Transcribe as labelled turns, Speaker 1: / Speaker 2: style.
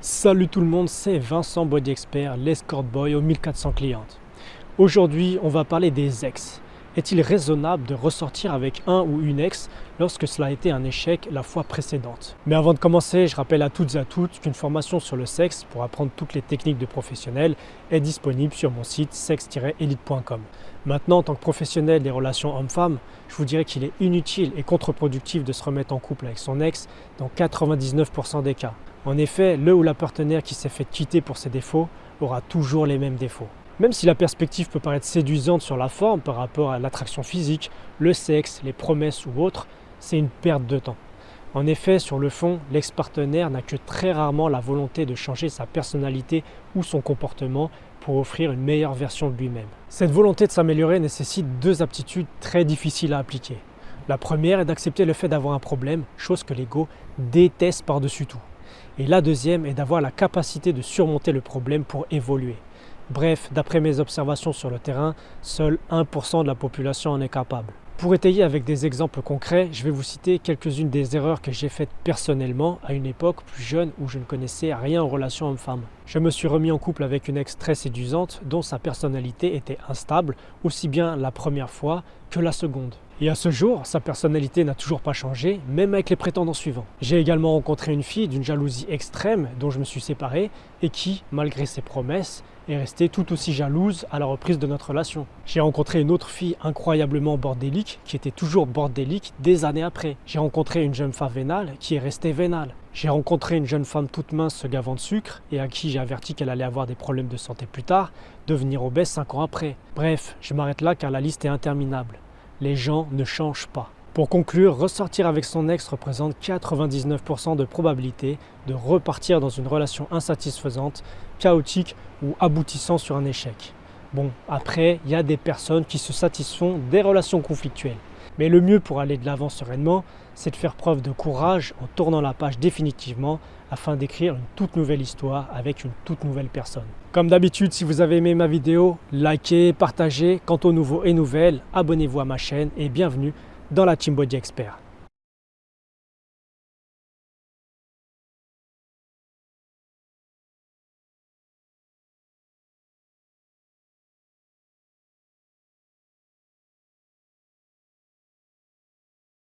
Speaker 1: Salut tout le monde, c'est Vincent Body Expert, l'escort boy aux 1400 clientes. Aujourd'hui, on va parler des ex. Est-il raisonnable de ressortir avec un ou une ex lorsque cela a été un échec la fois précédente? Mais avant de commencer, je rappelle à toutes et à toutes qu'une formation sur le sexe pour apprendre toutes les techniques de professionnels est disponible sur mon site sexe-elite.com. Maintenant, en tant que professionnel des relations hommes-femmes, je vous dirais qu'il est inutile et contre-productif de se remettre en couple avec son ex dans 99% des cas. En effet, le ou la partenaire qui s'est fait quitter pour ses défauts aura toujours les mêmes défauts. Même si la perspective peut paraître séduisante sur la forme par rapport à l'attraction physique, le sexe, les promesses ou autres, c'est une perte de temps. En effet, sur le fond, l'ex-partenaire n'a que très rarement la volonté de changer sa personnalité ou son comportement pour offrir une meilleure version de lui-même. Cette volonté de s'améliorer nécessite deux aptitudes très difficiles à appliquer. La première est d'accepter le fait d'avoir un problème, chose que l'ego déteste par-dessus tout. Et la deuxième est d'avoir la capacité de surmonter le problème pour évoluer. Bref, d'après mes observations sur le terrain, seul 1% de la population en est capable. Pour étayer avec des exemples concrets, je vais vous citer quelques-unes des erreurs que j'ai faites personnellement à une époque plus jeune où je ne connaissais rien en relation homme-femme. Je me suis remis en couple avec une ex très séduisante dont sa personnalité était instable, aussi bien la première fois que la seconde. Et à ce jour, sa personnalité n'a toujours pas changé, même avec les prétendants suivants. J'ai également rencontré une fille d'une jalousie extrême dont je me suis séparé et qui, malgré ses promesses, est restée tout aussi jalouse à la reprise de notre relation. J'ai rencontré une autre fille incroyablement bordélique qui était toujours bordélique des années après. J'ai rencontré une jeune femme vénale qui est restée vénale. J'ai rencontré une jeune femme toute mince gavant de sucre et à qui j'ai averti qu'elle allait avoir des problèmes de santé plus tard, devenir obèse 5 ans après. Bref, je m'arrête là car la liste est interminable. Les gens ne changent pas. Pour conclure, ressortir avec son ex représente 99% de probabilité de repartir dans une relation insatisfaisante, chaotique ou aboutissant sur un échec. Bon, après, il y a des personnes qui se satisfont des relations conflictuelles. Mais le mieux pour aller de l'avant sereinement, c'est de faire preuve de courage en tournant la page définitivement afin d'écrire une toute nouvelle histoire avec une toute nouvelle personne. Comme d'habitude, si vous avez aimé ma vidéo, likez, partagez. Quant aux nouveaux et nouvelles, abonnez-vous à ma chaîne et bienvenue dans la Body Expert.